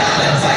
Alex.